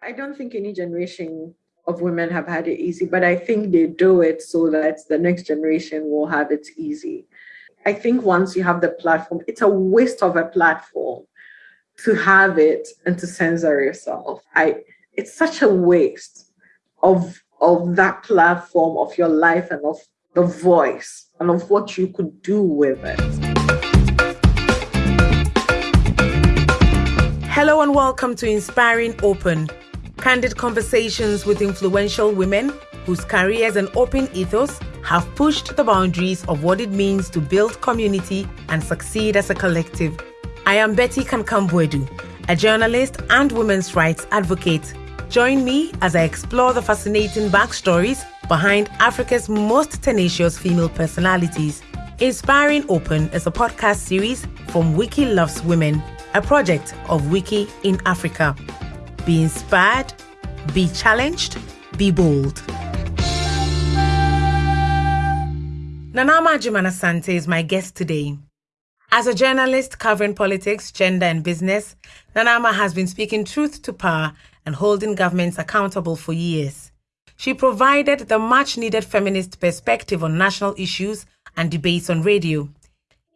I don't think any generation of women have had it easy, but I think they do it so that the next generation will have it easy. I think once you have the platform, it's a waste of a platform to have it and to censor yourself. I it's such a waste of of that platform of your life and of the voice and of what you could do with it. Hello and welcome to Inspiring Open candid conversations with influential women whose careers and open ethos have pushed the boundaries of what it means to build community and succeed as a collective. I am Betty Kankam-Boadu, a journalist and women's rights advocate. Join me as I explore the fascinating backstories behind Africa's most tenacious female personalities. Inspiring Open is a podcast series from Wiki Loves Women, a project of Wiki in Africa. Be inspired, be challenged, be bold. Nanama Agyeman-Asante is my guest today. As a journalist covering politics, gender, and business, Nanama has been speaking truth to power and holding governments accountable for years. She provided the much needed feminist perspective on national issues and debates on radio.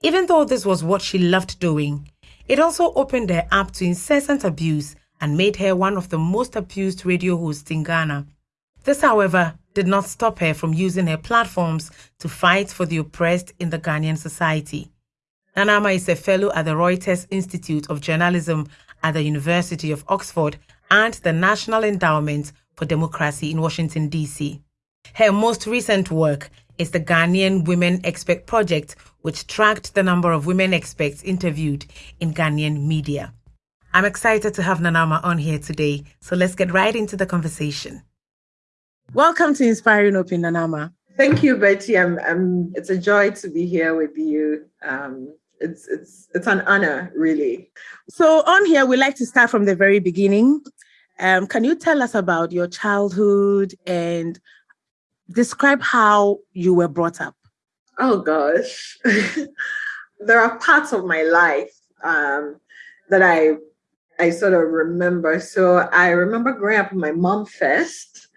Even though this was what she loved doing, it also opened her up to incessant abuse and made her one of the most abused radio hosts in Ghana. This, however, did not stop her from using her platforms to fight for the oppressed in the Ghanaian society. Nanama is a fellow at the Reuters Institute of Journalism at the University of Oxford and the National Endowment for Democracy in Washington, D.C. Her most recent work is the Ghanaian Women Expert Project, which tracked the number of women experts interviewed in Ghanaian media. I'm excited to have Nanama on here today, so let's get right into the conversation. Welcome to Inspiring Open, Nanama. Thank you, Betty. I'm, I'm, it's a joy to be here with you. Um, it's, it's, it's an honor, really. So, on here, we like to start from the very beginning. Um, can you tell us about your childhood and describe how you were brought up? Oh, gosh. there are parts of my life um, that I I sort of remember. So I remember growing up my mom first,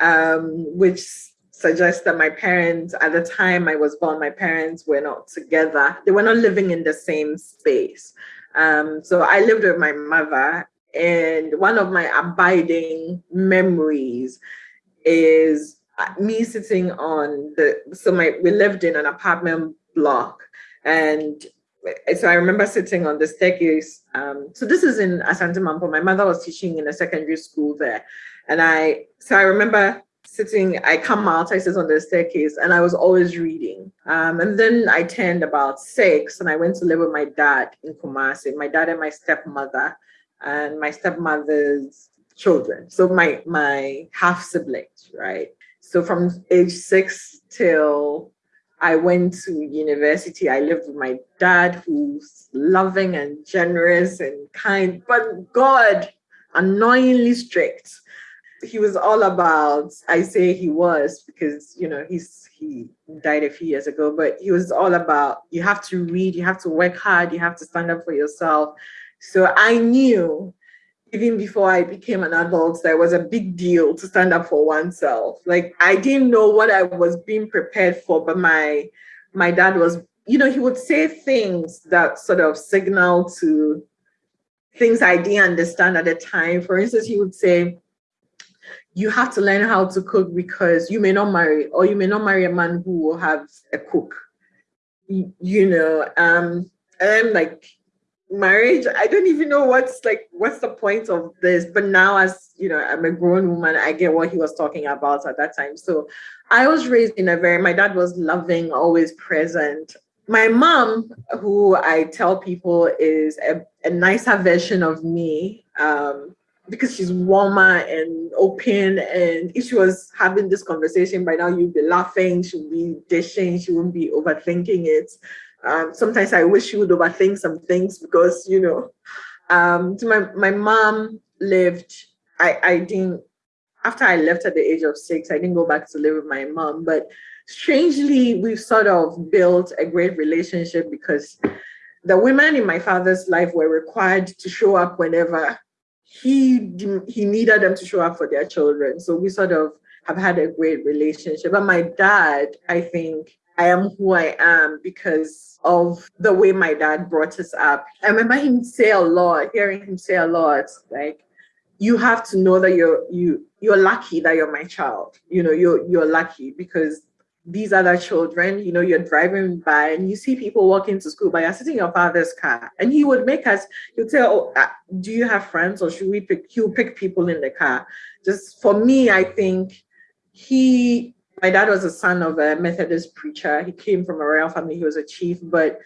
um, which suggests that my parents, at the time I was born, my parents were not together. They were not living in the same space. Um, so I lived with my mother, and one of my abiding memories is me sitting on the. So my we lived in an apartment block, and so I remember sitting on the staircase. Um, so this is in Asante Mampong. My mother was teaching in a secondary school there. And I, so I remember sitting, I come out, I sit on the staircase and I was always reading. Um, and then I turned about six and I went to live with my dad in Kumasi, my dad and my stepmother and my stepmother's children. So my, my half siblings, right? So from age six till I went to university. I lived with my dad, who's loving and generous and kind, but God, annoyingly strict. He was all about, I say he was because, you know, he's he died a few years ago, but he was all about you have to read, you have to work hard, you have to stand up for yourself. So I knew even before I became an adult, that was a big deal to stand up for oneself. Like I didn't know what I was being prepared for, but my my dad was, you know, he would say things that sort of signal to things I didn't understand at the time. For instance, he would say, you have to learn how to cook because you may not marry or you may not marry a man who will have a cook. You, you know, um, and I'm like, marriage i don't even know what's like what's the point of this. But now as you know i'm a grown woman i get what he was talking about at that time. So i was raised in a very my dad was loving always present. My mom who i tell people is a, a nicer version of me um, because she's warmer and open and if she was having this conversation by now you'd be laughing she'd be dishing she wouldn't be overthinking it um, sometimes I wish she would overthink some things because, you know, um, my, my mom lived, I, I didn't, after I left at the age of six, I didn't go back to live with my mom. But strangely, we've sort of built a great relationship because the women in my father's life were required to show up whenever he he needed them to show up for their children. So we sort of have had a great relationship. But my dad, I think I am who I am because of the way my dad brought us up. I remember him say a lot, hearing him say a lot, like, you have to know that you're you you're lucky that you're my child. You know, you're you're lucky because these other children, you know, you're driving by and you see people walking to school, but you're sitting in your father's car. And he would make us, he'll tell, oh, uh, do you have friends or should we pick, he'll pick people in the car. Just for me, I think he, my dad was a son of a Methodist preacher. He came from a royal family, he was a chief, but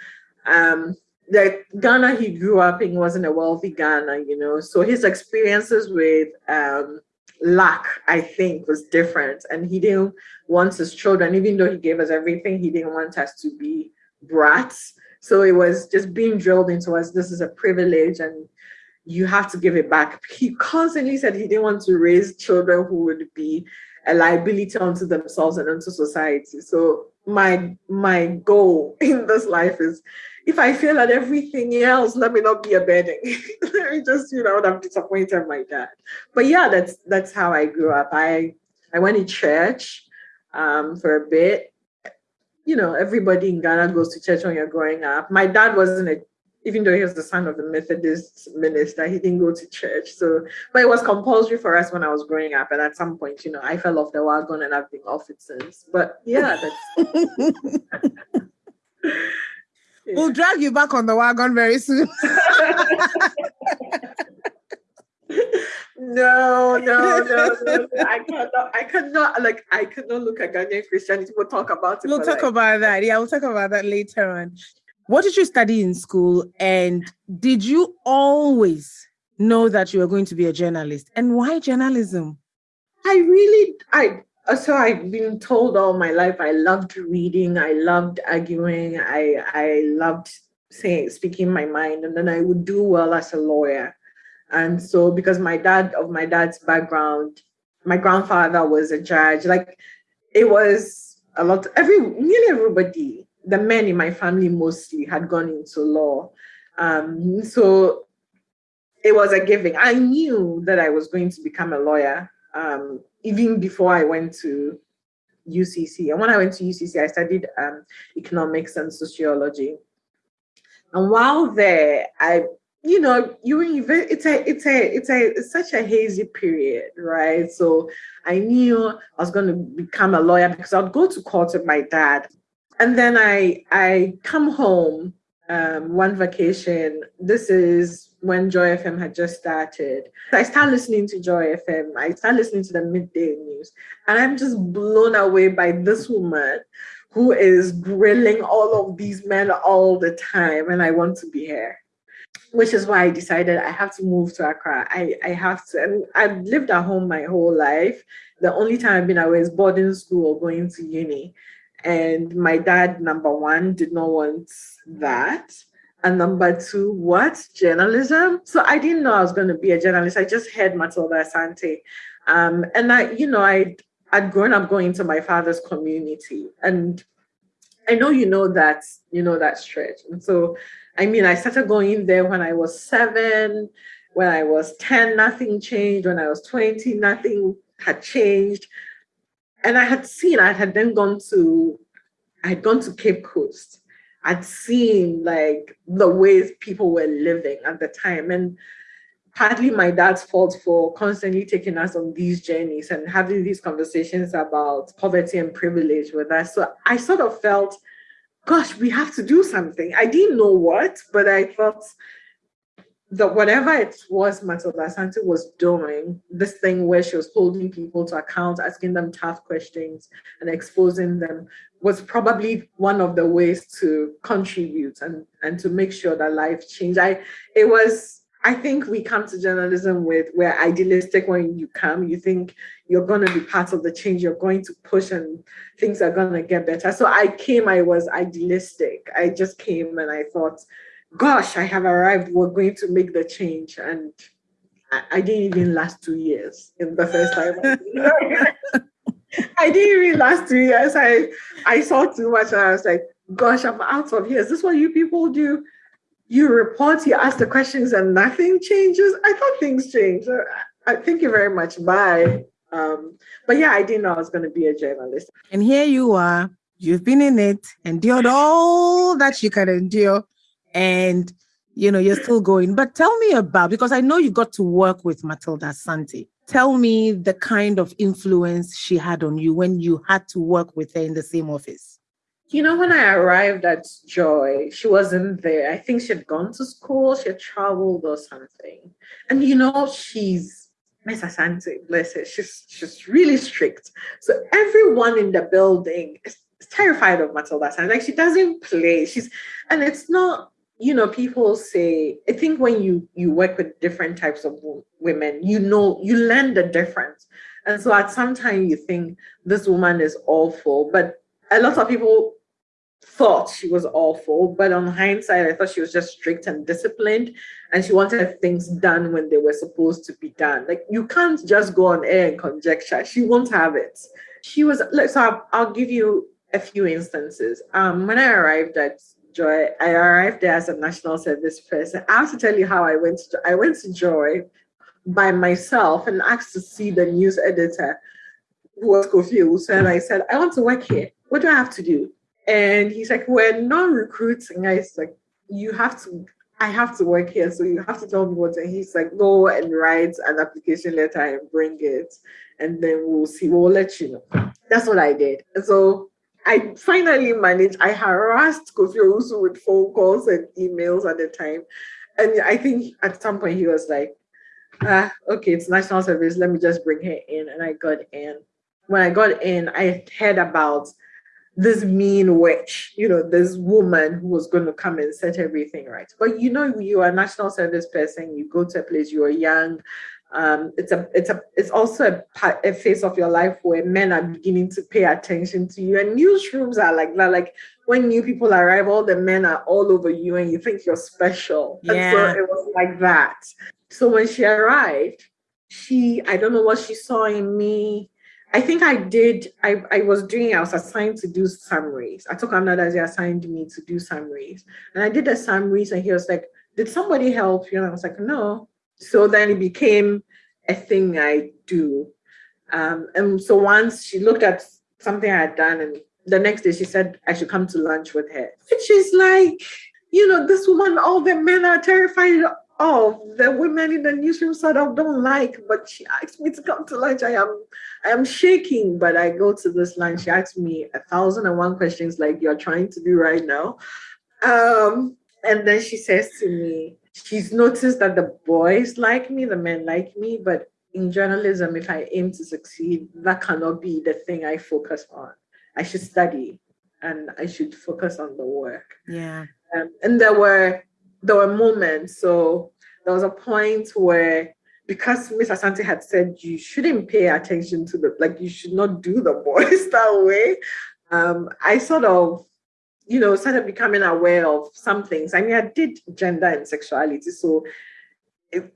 um, the Ghana he grew up in wasn't a wealthy Ghana, you know. So his experiences with um, lack, I think, was different. And he didn't want his children, even though he gave us everything, he didn't want us to be brats. So it was just being drilled into us this is a privilege and you have to give it back. He constantly said he didn't want to raise children who would be a liability onto themselves and onto society. So my my goal in this life is if I fail at everything else, let me not be a burden. let me just, you know, I'm disappointed my dad. But yeah, that's that's how I grew up. I I went to church um, for a bit. You know, everybody in Ghana goes to church when you're growing up. My dad wasn't a even though he was the son of a Methodist minister, he didn't go to church. So, but it was compulsory for us when I was growing up. And at some point, you know, I fell off the wagon and I've been off it since. But yeah, that's. We'll drag you back on the wagon very soon. no, no, no, no, I cannot. I cannot. Like, I cannot look at Ghanaian Christianity. We'll talk about it. We'll talk like, about that. Yeah, we'll talk about that later on. What did you study in school, and did you always know that you were going to be a journalist? And why journalism? I really, I uh, so I've been told all my life I loved reading, I loved arguing, I I loved saying speaking my mind, and then I would do well as a lawyer. And so because my dad of my dad's background, my grandfather was a judge, like it was a lot every nearly everybody, the men in my family mostly had gone into law. Um, so it was a giving. I knew that I was going to become a lawyer. Um, even before I went to UCC. And when I went to UCC, I studied um, economics and sociology. And while there, I, you know, you it's a, it's a, it's a, it's such a hazy period, right? So I knew I was going to become a lawyer because I'd go to court with my dad, and then I, I come home um, one vacation. This is when Joy FM had just started. I start listening to Joy FM. I start listening to the midday news, and I'm just blown away by this woman who is grilling all of these men all the time, and I want to be here. Which is why I decided I have to move to Accra. I, I have to, and I've lived at home my whole life. The only time I've been away is boarding school or going to uni. And my dad, number one, did not want that. And number two, what? Journalism? So I didn't know I was going to be a journalist. I just heard Matilda Asante. Um, and I, you know, I'd, I'd grown up going to my father's community. And I know you know that, you know that stretch. And so, I mean, I started going there when I was seven, when I was 10, nothing changed. When I was 20, nothing had changed. And I had seen, I had then gone to, I had gone to Cape Coast I'd seen like the ways people were living at the time. And partly my dad's fault for constantly taking us on these journeys and having these conversations about poverty and privilege with us. So I sort of felt, gosh, we have to do something. I didn't know what, but I felt that whatever it was Matilda Asante was doing, this thing where she was holding people to account, asking them tough questions and exposing them was probably one of the ways to contribute and, and to make sure that life changed. I it was I think we come to journalism with we're idealistic when you come. You think you're going to be part of the change, you're going to push, and things are going to get better. So I came, I was idealistic. I just came and I thought, gosh, I have arrived. We're going to make the change. And I, I didn't even last two years in the first time. I didn't even last two years. I I saw too much and I was like, gosh, I'm out of here. Is this what you people do? you report, you ask the questions, and nothing changes. I thought things changed. I, thank you very much. Bye. Um, but yeah, I didn't know I was going to be a journalist. And here you are. You've been in it, endured all that you can endure, and you know you're still going. But tell me about because I know you got to work with Matilda Asante. Tell me the kind of influence she had on you when you had to work with her in the same office. You know, when I arrived at Joy, she wasn't there. I think she had gone to school, she had traveled or something. And you know, she's Miss Asante, bless her, she's she's really strict. So everyone in the building is terrified of Matilda Asante. Like she doesn't play. She's and it's not, you know, people say, I think when you you work with different types of women, you know, you learn the difference. And so at some time you think this woman is awful, but a lot of people thought she was awful, but on hindsight, I thought she was just strict and disciplined, and she wanted things done when they were supposed to be done. Like you can't just go on air and conjecture. She won't have it. She was like, so I'll, I'll give you a few instances. Um, when I arrived at Joy, I arrived there as a national service person. I have to tell you how I went to I went to Joy by myself and asked to see the news editor who was Owusu, and I said, I want to work here. What do I have to do? And he's like, We're not recruiting. I was like, You have to, I have to work here. So you have to tell me what. And he's like, Go and write an application letter and bring it. And then we'll see. We'll let you know. That's what I did. so I finally managed. I harassed Kofi Owusu with phone calls and emails at the time. And I think at some point he was like, ah, okay, it's national service. Let me just bring her in. And I got in. When I got in, I heard about this mean witch, you know, this woman who was going to come and set everything right. But you know, you are a national service person, you go to a place, you are young. Um, it's a, it's a, it's also a, a phase of your life where men are beginning to pay attention to you, and newsrooms are like that. Like when new people arrive, all the men are all over you, and you think you're special. Yeah. So it was like that. So when she arrived, she, I don't know what she saw in me I think I did. I, I was doing, I was assigned to do summaries. I took another, they assigned me to do summaries. And I did the summaries, and he was like, Did somebody help you? And I was like, No. So then it became a thing I do. Um, and so once she looked at something I had done, and the next day she said I should come to lunch with her. And she's like, you know, this woman, all the men are terrified of the women in the newsroom sort of don't like, but she asked me to come to lunch. I am I am shaking, but I go to this lunch. She asked me a thousand and one questions like you're trying to do right now. Um, and then she says to me, she's noticed that the boys like me, the men like me, but in journalism, if I aim to succeed, that cannot be the thing I focus on. I should study and I should focus on the work. Yeah. Um, and there were there were moments. So there was a point where because Miss Asante had said you shouldn't pay attention to the like you should not do the boys that way. Um, I sort of, you know, started becoming aware of some things. I mean, I did gender and sexuality, so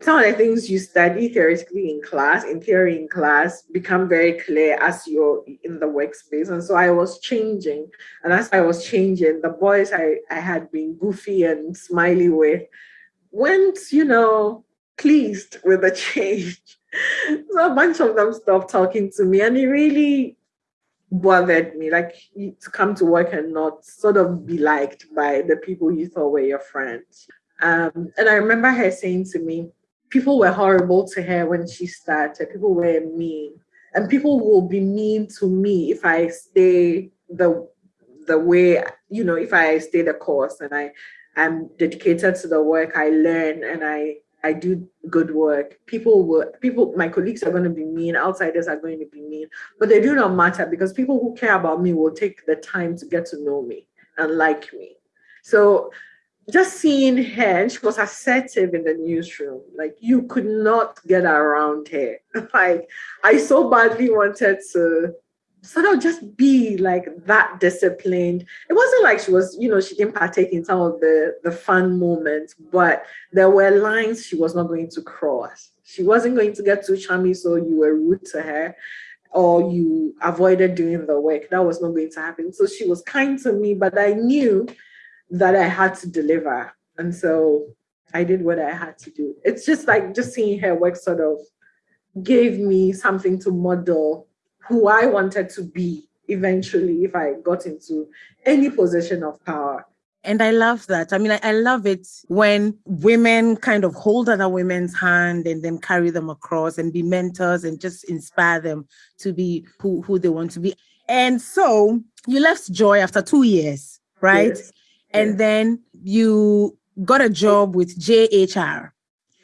some of the things you study theoretically in class, in theory in class, become very clear as you're in the workspace. And so I was changing. And as I was changing, the boys I, I had been goofy and smiley with went, you know, pleased with the change. so a bunch of them stopped talking to me. And it really bothered me, like to come to work and not sort of be liked by the people you thought were your friends. Um, and I remember her saying to me, people were horrible to her when she started. People were mean. And people will be mean to me if I stay the the way, you know, if I stay the course and I am dedicated to the work, I learn and I I do good work. People will people, my colleagues are going to be mean, outsiders are going to be mean, but they do not matter because people who care about me will take the time to get to know me and like me. So just seeing her, she was assertive in the newsroom. Like you could not get around her. like I so badly wanted to sort of just be like that disciplined. It wasn't like she was, you know, she didn't partake in some of the the fun moments, but there were lines she was not going to cross. She wasn't going to get too chummy, so you were rude to her or you avoided doing the work. That was not going to happen. So she was kind to me, but I knew that I had to deliver. And so I did what I had to do. It's just like just seeing her work sort of gave me something to model who I wanted to be eventually if I got into any position of power. And I love that. I mean, I, I, love it when women kind of hold other women's hand and then carry them across and be mentors and just inspire them to be who, who they want to be. And so you left Joy after two years, right? Yes. And yes. then you got a job with JHR.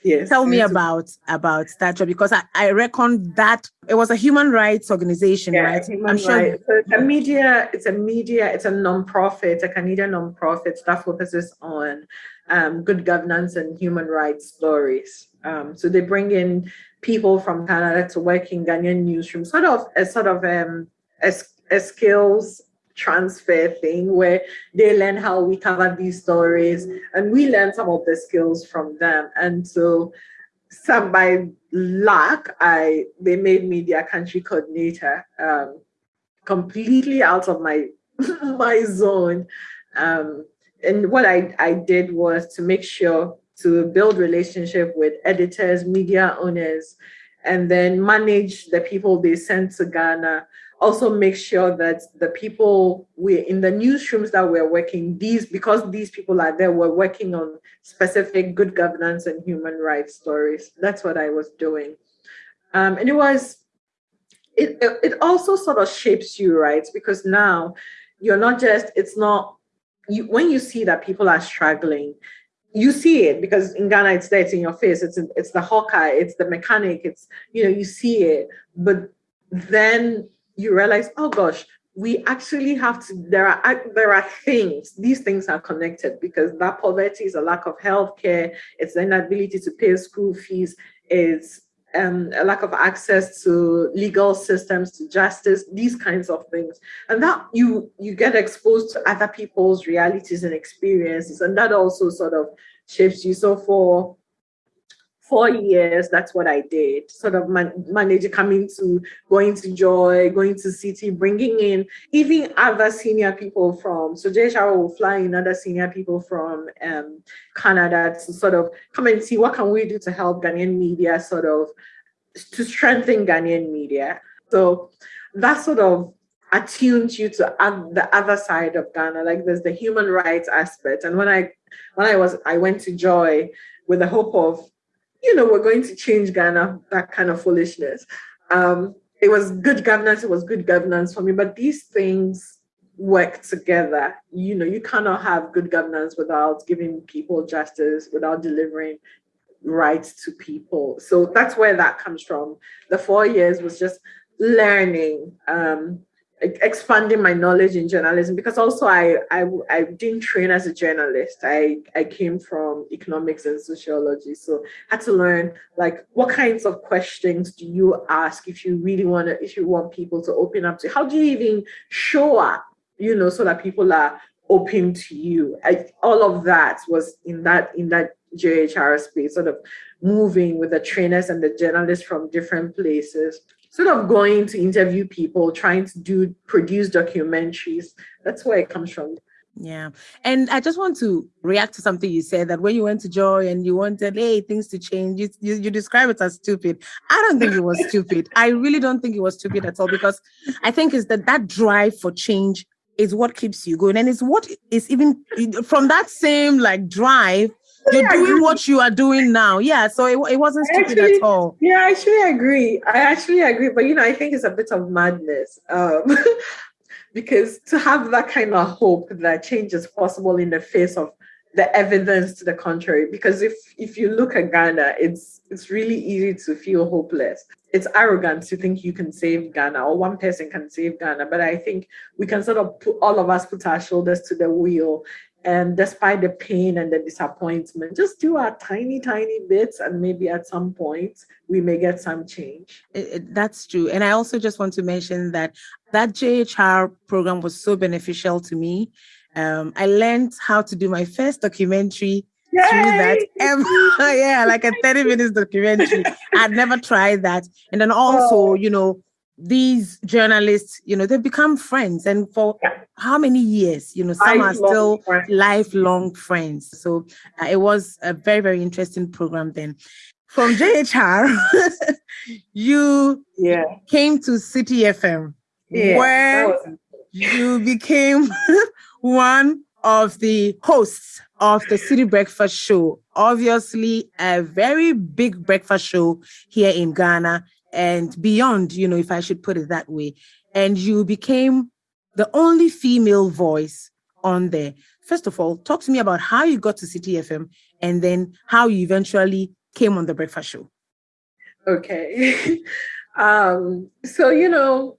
Yes. Tell me about about that job because I, I reckon that it was a human rights organization, yeah, right? I'm sure. So it's a media, it's a media, it's a non-profit, a Canadian non-profit that focuses on um, good governance and human rights stories. Um, so they bring in people from Canada to work in Ghanaian newsroom, sort of a sort of um, a, a skills transfer thing where they learn how we cover these stories and we learn some of the skills from them. And so some by luck, I they made me their country coordinator, um, completely out of my my zone. Um, and what I, I did was to make sure to build relationship with editors, media owners, and then manage the people they sent to Ghana also make sure that the people we in the newsrooms that we're working these because these people are there we're working on specific good governance and human rights stories that's what i was doing um, and it was it, it also sort of shapes you right because now you're not just it's not you when you see that people are struggling you see it because in Ghana it's there, it's in your face. It's it's the hawker, it's the mechanic, it's you know you see it. But then you realize, oh gosh, we actually have to, there are, there are things, these things are connected because that poverty is a lack of health care, it's the inability to pay school fees, it's um, a lack of access to legal systems, to justice, these kinds of things. And that you, you get exposed to other people's realities and experiences, and that also sort of shapes you. So for four years, that's what I did. Sort of man, manage coming to, going to Joy, going to Citi, bringing in even other senior people from, so Jay will fly in other senior people from um, Canada to sort of come and see what can we do to help Ghanaian media sort of, to strengthen Ghanaian media. So that sort of attuned you to the other side of Ghana. Like there's the human rights aspect. And when I when I was I went to Joy with the hope of you know, we're going to change Ghana, that kind of foolishness. Um, it was good governance, it was good governance for me, but these things work together. You know, you cannot have good governance without giving people justice, without delivering rights to people. So that's where that comes from. The four years was just learning, um, expanding my knowledge in journalism because also I, I I didn't train as a journalist. I I came from economics and sociology, so I had to learn like what kinds of questions do you ask if you really want to if you want people to open up to. How do you even show up? You know, so that people are open to you. I, all of that was in that in that JHR space, sort of moving with the trainers and the journalists from different places sort of going to interview people, trying to do produce documentaries. That's where it comes from. Yeah. And I just want to react to something you said that when you went to Joy and you wanted, hey, things to change, you, you, you describe it as stupid. I don't think it was stupid. I really don't think it was stupid at all because I think is that that drive for change is what keeps you going. And it's what is even from that same like drive you're doing what you are doing now. Yeah, so it, it wasn't stupid actually, at all. Yeah, I actually agree. I actually agree. But you know, I think it's a bit of madness. Um, because to have that kind of hope that change is possible in the face of the evidence to the contrary. Because if if you look at Ghana, it's it's really easy to feel hopeless. It's arrogant to think you can save Ghana or one person can save Ghana. But I think we can sort of put all of us put our shoulders to the wheel and despite the pain and the disappointment, just do our tiny, tiny bits, and maybe at some point we may get some change. It, it, that's true. And I also just want to mention that that JHR program was so beneficial to me. Um, I learned how to do my first documentary Yay! through that ever. yeah, like a 30 minutes documentary. I'd never tried that. And then also, oh. you know, these journalists, you know, they've become friends. And for yeah. how many years? You know, some lifelong are still friends. lifelong friends. So uh, it was a very, very interesting program then. From JHR, you yeah. came to Citi FM, yeah, where you became one of the hosts of the Citi Breakfast Show. Obviously, a very big breakfast show here in Ghana and beyond, you know, if I should put it that way. And you became the only female voice on there. First of all, talk to me about how you got to Citi FM and then how you eventually came on the breakfast show. Okay. um, so, you know,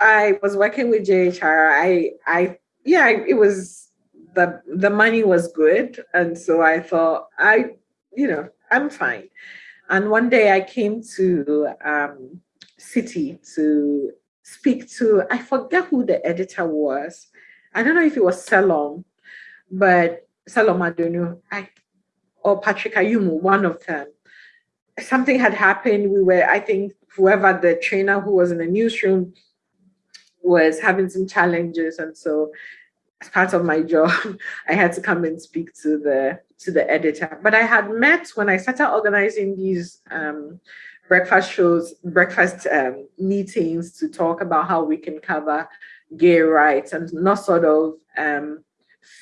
I was working with JHR. I, I, yeah, it was the the money was good, and so I thought I, you know, I'm fine. And one day I came to um, Citi to speak to, I forget who the editor was. I don't know if it was Salom, but Salom Adonu or Patrick Ayumu, one of them. Something had happened. We were, I think, whoever the trainer who was in the newsroom was having some challenges. And so as part of my job, I had to come and speak to the to the editor. But I had met when I started organizing these um, breakfast shows, breakfast um, meetings to talk about how we can cover gay rights and not sort of um,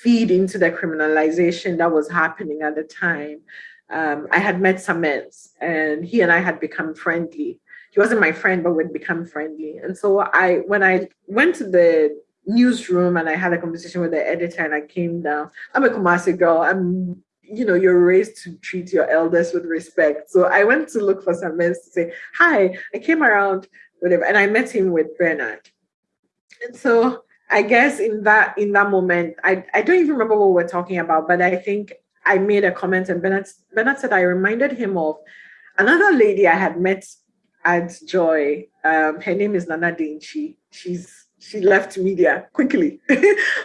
feed into the criminalization that was happening at the time. Um, I had met Samens and he and I had become friendly. He wasn't my friend, but we'd become friendly. And so I, when I went to the newsroom and I had a conversation with the editor and I came down. I'm a Kumasi girl. I'm, you know, you're raised to treat your elders with respect. So I went to look for some men to say, hi, I came around, whatever. And I met him with Bernard. And so I guess in that in that moment, I, I don't even remember what we're talking about, but I think I made a comment and Bernard, Bernard said I reminded him of another lady I had met at Joy. Um, her name is Nana Dinchi. She's she left media quickly.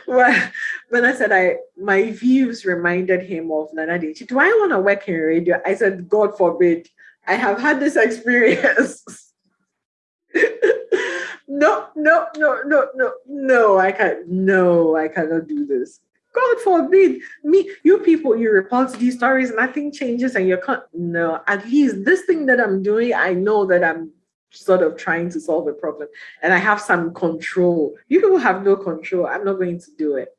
but when I said I my views reminded him of Nana Dinchi. Do I want to work in radio? I said, God forbid. I have had this experience. no, no, no, no, no, no, I can't. No, I cannot do this. God forbid me, you people, you report these stories, nothing changes, and you can't. No, at least this thing that I'm doing, I know that I'm sort of trying to solve a problem and I have some control. You people have no control. I'm not going to do it.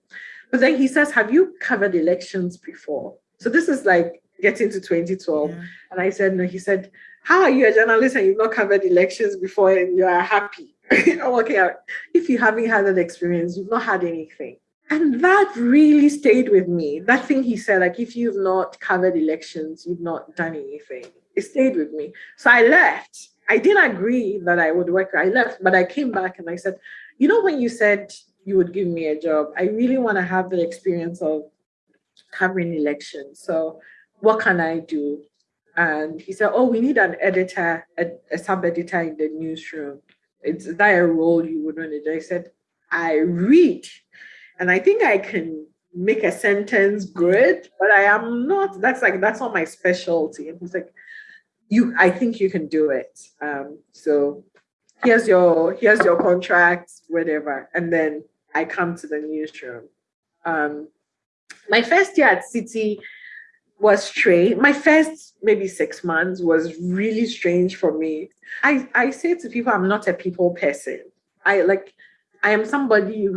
But then he says, Have you covered elections before? So this is like getting to 2012. Yeah. And I said, No. He said, How are you a journalist and you've not covered elections before and you are happy? Okay. If you haven't had that experience, you've not had anything. And that really stayed with me. That thing he said, like, if you've not covered elections, you've not done anything. It stayed with me. So I left I didn't agree that I would work. I left, but I came back and I said, you know, when you said you would give me a job, I really want to have the experience of covering elections. So what can I do? And he said, oh, we need an editor, a, a sub editor in the newsroom. Is that a role you would want to do? I said, I read, and I think I can make a sentence good, but I am not. That's like that's not my specialty. And he's like, you i think you can do it. Um, so here's your here's your contract whatever and then i come to the newsroom. Um, my first year at Citi was strange. My first maybe six months was really strange for me. I i say to people i'm not a people person. I like i am somebody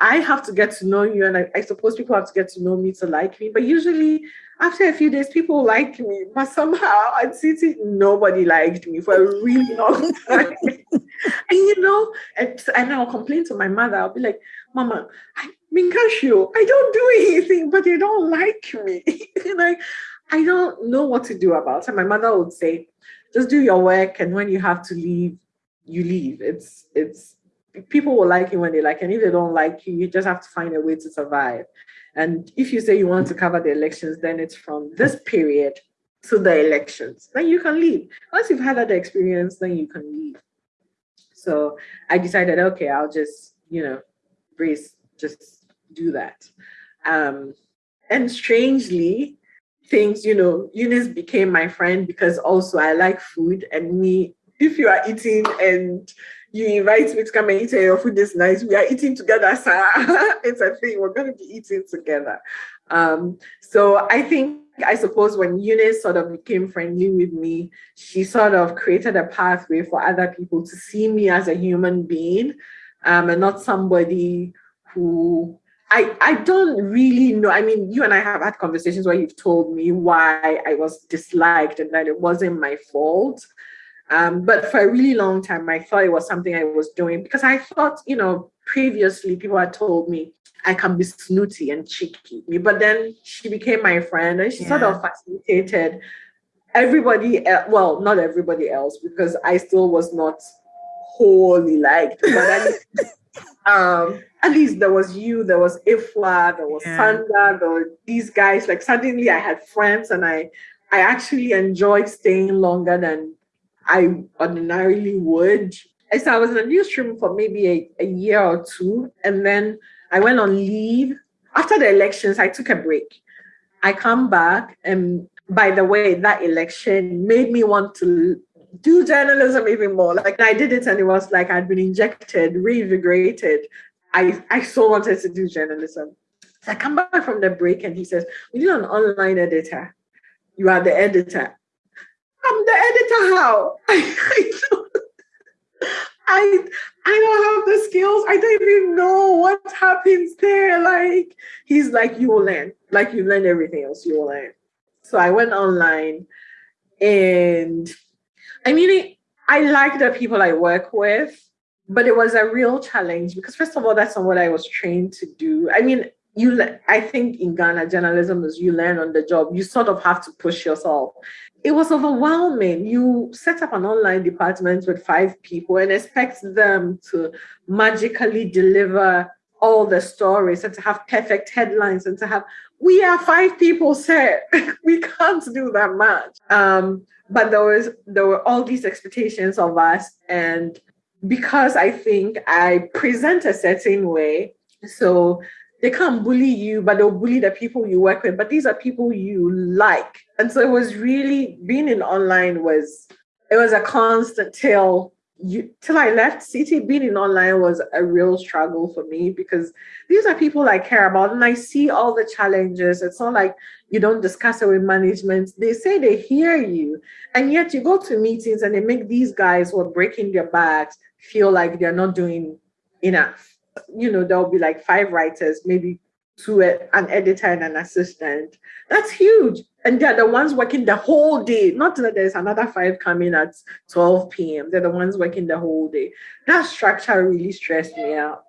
I have to get to know you, and I, I, suppose people have to get to know me to like me. But usually, after a few days, people like me. But somehow at Citi, nobody liked me for a really long time. and you know, and, and I'll complain to my mother. I'll be like, Mama, I Minkashu, oh, I don't do anything, but they don't like me. and I, I don't know what to do about it. My mother would say, just do your work, and when you have to leave, you leave. It's it's people will like you when they like, and if they don't like you, you just have to find a way to survive. And if you say you want to cover the elections, then it's from this period to the elections. Then you can leave. Once you've had that experience, then you can leave. So I decided, okay, I'll just, you know, brace, just do that. Um, and strangely, things, you know, Eunice became my friend because also I like food and me, if you are eating and you invite me to come and eat your food is nice. We are eating together, sir. it's a thing. We're going to be eating together. Um, so I think, I suppose when Eunice sort of became friendly with me, she sort of created a pathway for other people to see me as a human being um, and not somebody who I, I don't really know. I mean, you and I have had conversations where you've told me why I was disliked and that it wasn't my fault. Um, but for a really long time, I thought it was something I was doing because I thought, you know, previously people had told me I can be snooty and cheeky. But then she became my friend and she yeah. sort of facilitated everybody, well, not everybody else, because I still was not wholly liked. But um, at least there was you, there was Ifla, there was yeah. Sanda, there were these guys. Like suddenly I had friends and I I actually enjoyed staying longer than I ordinarily would. I so I was in a newsroom for maybe a, a year or two, and then I went on leave. After the elections, I took a break. I come back, and by the way, that election made me want to do journalism even more. Like I did it, and it was like I'd been injected, reinvigorated. I I so wanted to do journalism. So I come back from the break, and he says, "We need an online editor. You are the editor." I'm the editor. How? I, don't, I, I don't have the skills. I don't even know what happens there. Like, he's like, you will learn. Like, you learn everything else, you will learn. So I went online and I mean, I like the people I work with, but it was a real challenge because, first of all, that's not what I was trained to do. I mean, you i think in ghana journalism is you learn on the job you sort of have to push yourself it was overwhelming. You set up an online department with five people and expect them to magically deliver all the stories and to have perfect headlines and to have we are five people sir we can't do that much um, but there was there were all these expectations of us and because i think i present a certain way so they can't bully you, but they'll bully the people you work with. But these are people you like. And so it was really being in online was it was a constant till you till I left Citi being in online was a real struggle for me because these are people I care about and I see all the challenges. It's not like you don't discuss it with management. They say they hear you, and yet you go to meetings and they make these guys who are breaking their backs feel like they're not doing enough you know, there'll be like five writers, maybe two, an editor and an assistant. That's huge. And they're the ones working the whole day. Not that there's another five coming at 12 p.m. They're the ones working the whole day. That structure really stressed me out.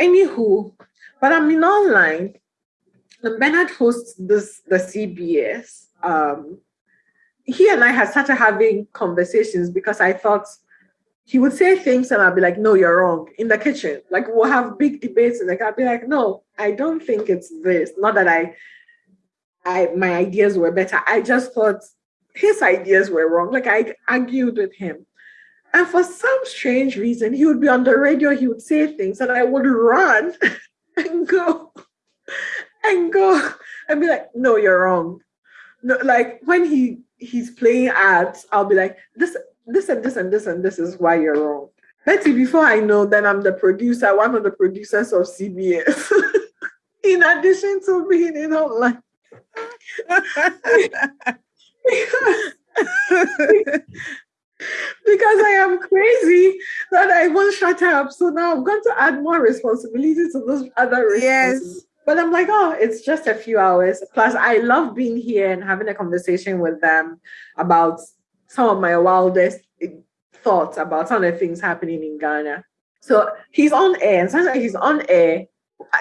Anywho, but I'm in online. Bernard hosts this the CBS. Um, he and I had started having conversations because I thought he would say things and I'd be like, no, you're wrong in the kitchen. Like we'll have big debates and like I'd be like, no, I don't think it's this. Not that I I my ideas were better. I just thought his ideas were wrong. Like I argued with him. And for some strange reason, he would be on the radio, he would say things, and I would run and go and go and be like, no, you're wrong. No, like when he he's playing ads, I'll be like, this this and this and this and this is why you're wrong. Betty, before I know, then I'm the producer, one of the producers of CBS. in addition to being in online. because I am crazy that I won't shut up. So now I'm going to add more responsibility to those other Yes. But I'm like, oh, it's just a few hours. Plus, I love being here and having a conversation with them about some of my wildest eh, thoughts about some of the things happening in Ghana. So he's on air, and sometimes he's on air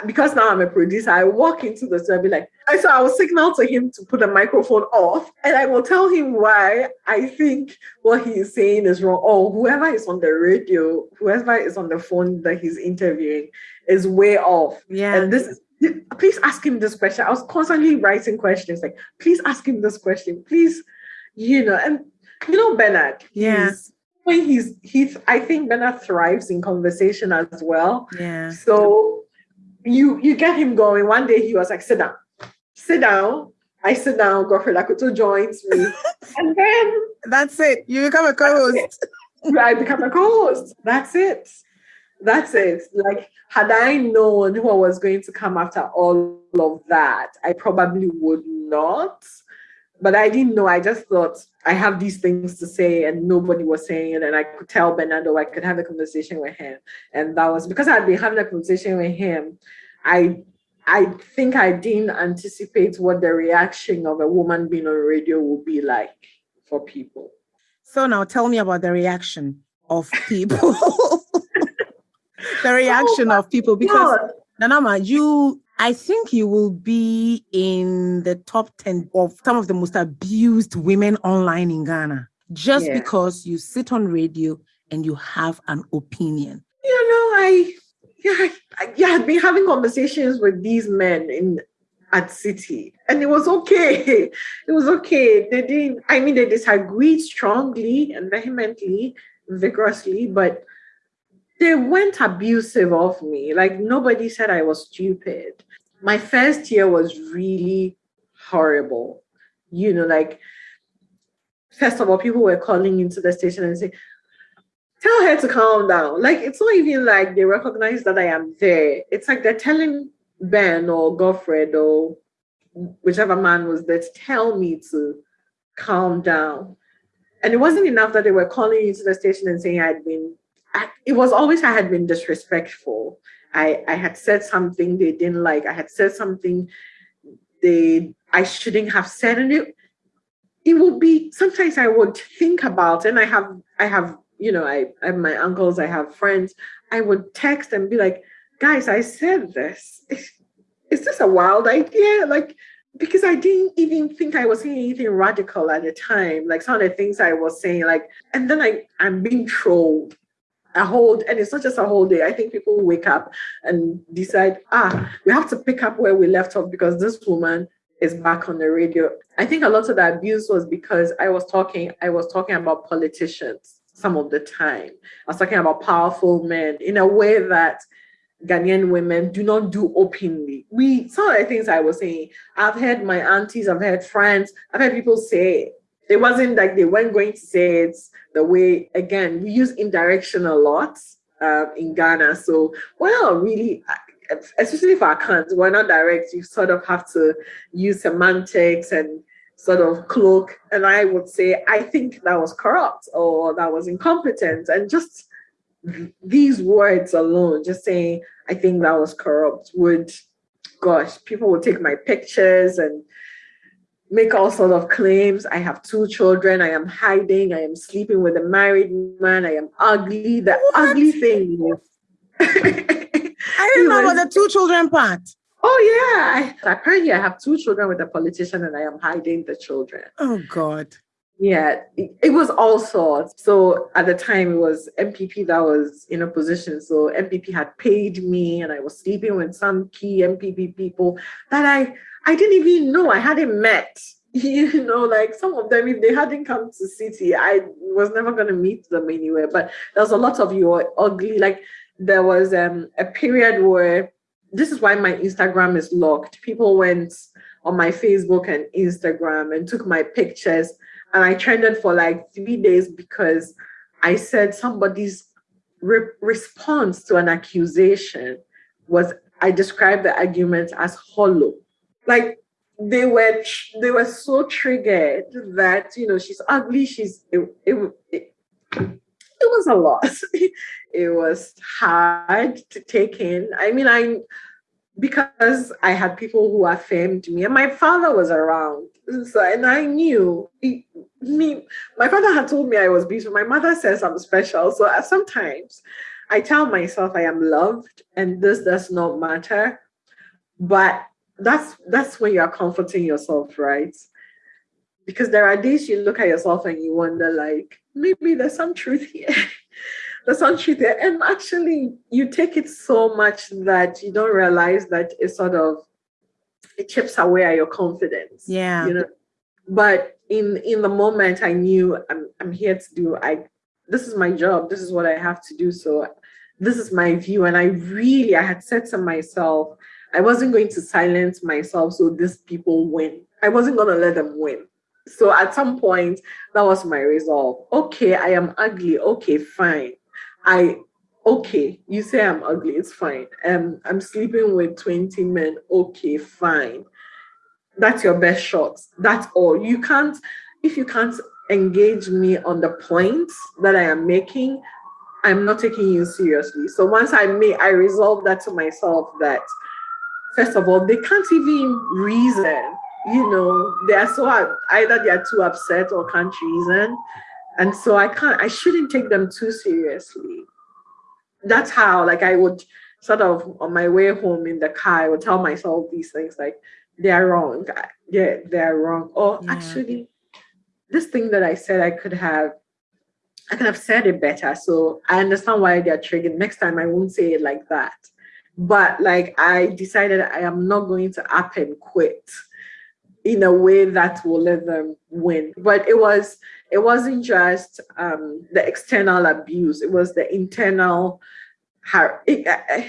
because now I'm a producer. I walk into the studio, be like, so I will signal to him to put the microphone off, and I will tell him why I think what he is saying is wrong, or whoever is on the radio, whoever is on the phone that he's interviewing is way off. Yeah. And this is please ask him this question. I was constantly writing questions like, please ask him this question, please, you know, and you know Bernard. Yeah. When he's he's I think Bernard thrives in conversation as well. Yeah. So you you get him going. One day he was like, sit down. Sit down. I sit down, Godfrey Lakoto joins me. and then that's it. You become a co-host. I become a co-host. That's it. That's it. Like, had I known who I was going to come after all of that, I probably would not. But I didn't know. I just thought I have these things to say, and nobody was saying it. And I could tell Bernardo I could have a conversation with him. And that was because I'd been having a conversation with him. I I think I didn't anticipate what the reaction of a woman being on radio would be like for people. So now tell me about the reaction of people. the reaction oh, of people because God. Nanama, you I think you will be in the top 10 of some of the most abused women online in Ghana just yeah. because you sit on radio and you have an opinion. You know, I yeah, I, yeah, I've been having conversations with these men in at Citi, and it was okay. It was okay. They didn't. I mean, they disagreed strongly and vehemently, vigorously, but they weren't abusive of me. Like nobody said I was stupid. My first year was really horrible. You know, like first of all, people were calling into the station and saying, tell her to calm down. Like it's not even like they recognize that I am there. It's like they're telling Ben or Godfred or whichever man was there to tell me to calm down. And it wasn't enough that they were calling into the station and saying I'd been, It was always I had been disrespectful. I, I had said something they didn't like. I had said something they I shouldn't have said. And it it would be sometimes I would think about and I have I have you know, I, I have my uncles, I have friends, I would text and be like, guys, I said this. Is, is this a wild idea? Like, because I didn't even think I was saying anything radical at the time. Like some of the things I was saying, like, and then I, I'm being trolled a whole and it's not just a whole day. I think people wake up and decide, ah, we have to pick up where we left off because this woman is back on the radio. I think a lot of the abuse was because I was talking, I was talking about politicians some of the time. I was talking about powerful men in a way that Ghanaian women do not do openly. We some of the things I was saying, I've heard my aunties, I've heard friends, I've heard people say it wasn't like they weren't going to say it the way again we use indirection a lot uh, in Ghana. So well, really, especially if I can't, we're not direct. You sort of have to use semantics and sort of cloak and I would say, I think that was corrupt or that was incompetent. And just these words alone, just saying, I think that was corrupt, would, gosh, people would take my pictures and make all sorts of claims. I have two children. I am hiding. I am sleeping with a married man. I am ugly. The what? ugly thing I didn't know about the two children part. Oh yeah, I, apparently I have two children with a politician, and I am hiding the children. Oh God. Yeah, it, it was all sorts. So at the time, it was NPP that was in a position. So NPP had paid me, and I was sleeping with some key NPP people that I I didn't even know I hadn't met. You know, like some of them, if they hadn't come to Citi, I was never going to meet them anywhere. But there was a lot of you ugly. Like there was um, a period where this is why my Instagram is locked. People went on my Facebook and Instagram and took my pictures, and I trended for like three days because I said somebody's re- response to an accusation was I described the argument as hollow. Like they were they were so triggered that you know she's ugly, she's it, it, it, it was a lot. it was hard to take in. I mean, I because I had people who affirmed me, and my father was around. So, and I knew he, me. My father had told me I was beautiful. My mother says I'm special. So uh, sometimes I tell myself I am loved, and this does not matter. But that's that's when you are comforting yourself, right? because there are days you look at yourself and you wonder like maybe there's some truth here. There's some truth there and actually you take it so much that you don't realize that it sort of it chips away at your confidence yeah. you know? But in in the moment i knew i'm, I'm here to do i this is my job. This is what i have to do. So this is my view. And i really i had said to myself i wasn't going to silence myself so these people win i wasn't going to let them win So at some point, that was my resolve. Okay, I am ugly. Okay, fine. I okay, you say I'm ugly, it's fine. Um, I'm sleeping with 20 men. Okay, fine. That's your best shot. That's all. You can't, if you can't engage me on the points that I am making, I'm not taking you seriously. So once I made, I resolved that to myself that first of all, they can't even reason. You know, they are so either they are too upset or can't reason. And so I can't, I shouldn't take them too seriously. That's how, like, I would sort of on my way home in the car, I would tell myself these things like, they're wrong. Yeah, they're wrong. Or yeah. actually, this thing that I said I could have, I could have said it better. So I understand why they're triggered. Next time I won't say it like that. But like I decided I am not going to up and quit in a way that will let them win. But it was it wasn't just um, the external abuse; it was the internal, it, uh,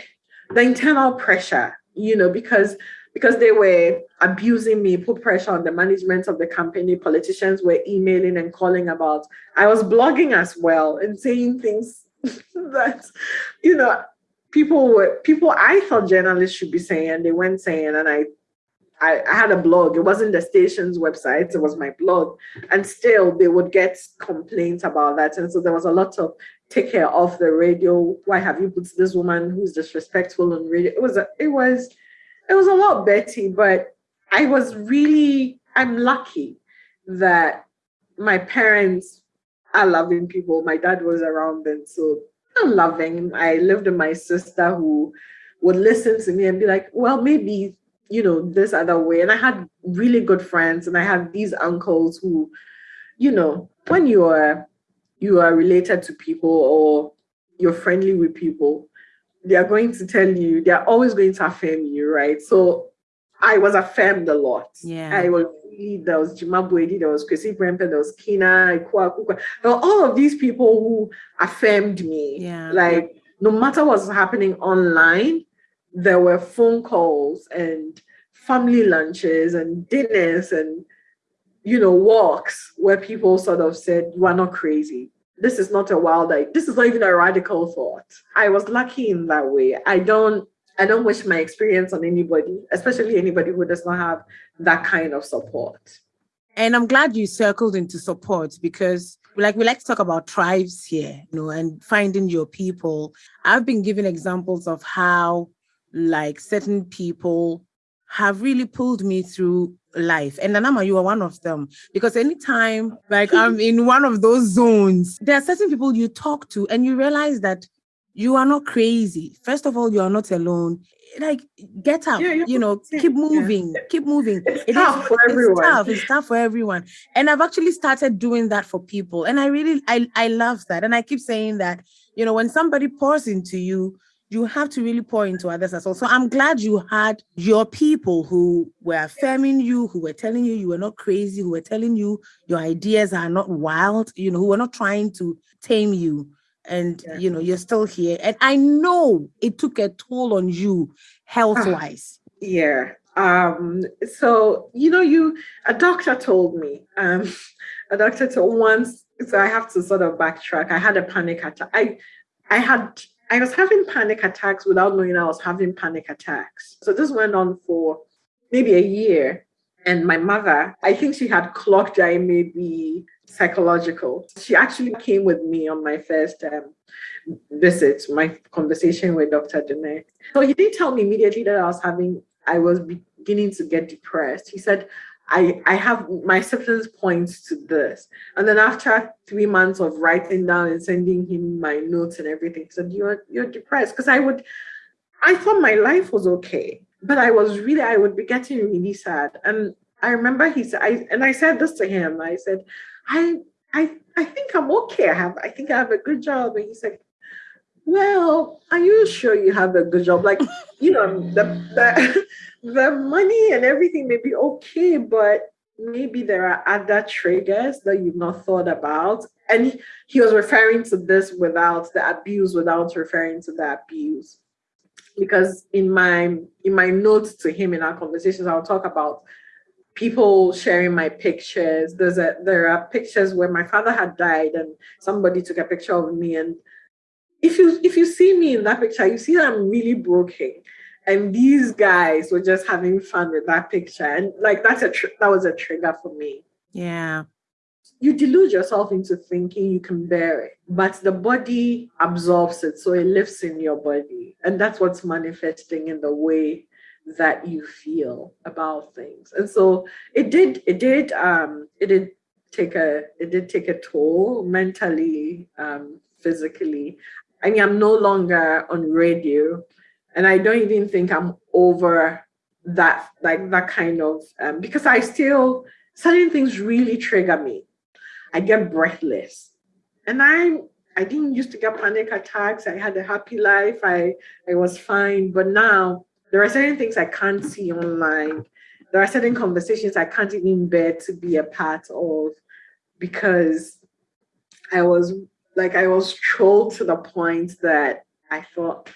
the internal pressure. You know, because because they were abusing me, put pressure on the management of the company. Politicians were emailing and calling about. I was blogging as well and saying things that, you know, people were people I thought journalists should be saying, they weren't saying, and I, I, had a blog. It wasn't the station's website; it was my blog, and still they would get complaints about that. And so there was a lot of take care of the radio. Why have you put this woman who's disrespectful on radio? It was a, it was it was a lot Betty, but I was really, I'm lucky that my parents are loving people. My dad was around then, so loving. I lived with my sister who would listen to me and be like, well, maybe, you know, this other way. And I had really good friends and I had these uncles who, you know, when you are you are related to people or you're friendly with people, they are going to tell you, they're always going to affirm you, right? So I was affirmed a lot. Yeah. I was really, there was Jimabwedi, there was Chrissy Brempe, there was Kina, Ikua, Kukwa. There were all of these people who affirmed me. Yeah. Like, no matter what's happening online, there were phone calls and family lunches and dinners and, you know, walks where people sort of said, You are not crazy this is not a wild idea. This is not even a radical thought. I was lucky in that way. I don't I don't wish my experience on anybody, especially anybody who does not have that kind of support. And I'm glad you circled into support because like we like to talk about tribes here, you know, and finding your people. I've been giving examples of how like certain people have really pulled me through life. And Nanama, you are one of them. Because anytime like I'm in one of those zones, there are certain people you talk to and you realize that you are not crazy. First of all, you are not alone. Like get up, yeah, you know, keep moving, yeah. keep moving. It's it tough is, for everyone. It's tough. It's tough for everyone. And I've actually started doing that for people. And I really I I love that. And I keep saying that, you know, when somebody pours into you, you have to really pour into others as well. So I'm glad you had your people who were affirming you, who were telling you you were not crazy, who were telling you your ideas are not wild, you know, who were not trying to tame you. And yeah. you know, you're still here. And I know it took a toll on you health-wise. yeah. Um, so you know, you a doctor told me, um, a doctor told once, so I have to sort of backtrack. I had a panic attack. I I had I was having panic attacks without knowing I was having panic attacks. So this went on for maybe a year. And my mother, I think she had clocked I may be psychological. She actually came with me on my first um, visit, my conversation with Dr. Dene. So he didn't tell me immediately that I was having, I was beginning to get depressed. He said, I, I have my symptoms points to this. And then after three months of writing down and sending him my notes and everything, he said, You're you're depressed. Because I would I thought my life was okay. But I was really, I would be getting really sad. And I remember he said, I and I said this to him. I said, I I I think I'm okay. I have I think I have a good job. And he said, well, are you sure you have a good job? Like, you know, the, the, the money and everything may be okay, but maybe there are other triggers that you've not thought about. And he, he was referring to this without the abuse, without referring to the abuse. Because in my in my notes to him in our conversations, I'll talk about people sharing my pictures. There's a there are pictures where my father had died and somebody took a picture of me. And if you if you see me in that picture, you see that I'm really broken. And these guys were just having fun with that picture. And like that's a that was a trigger for me. Yeah. You delude yourself into thinking you can bear it, but the body absorbs it, so it lives in your body. And that's what's manifesting in the way that you feel about things. And so it did, it did, um, it did take a, it did take a toll mentally, um, physically. I mean, I'm no longer on radio, and I don't even think I'm over that, like that kind of, um, because I still, certain things really trigger me. I get breathless, and I, I didn't used to get panic attacks. I had a happy life. I, I was fine, but now there are certain things I can't see online. There are certain conversations I can't even bear to be a part of because I was like, I was trolled to the point that I thought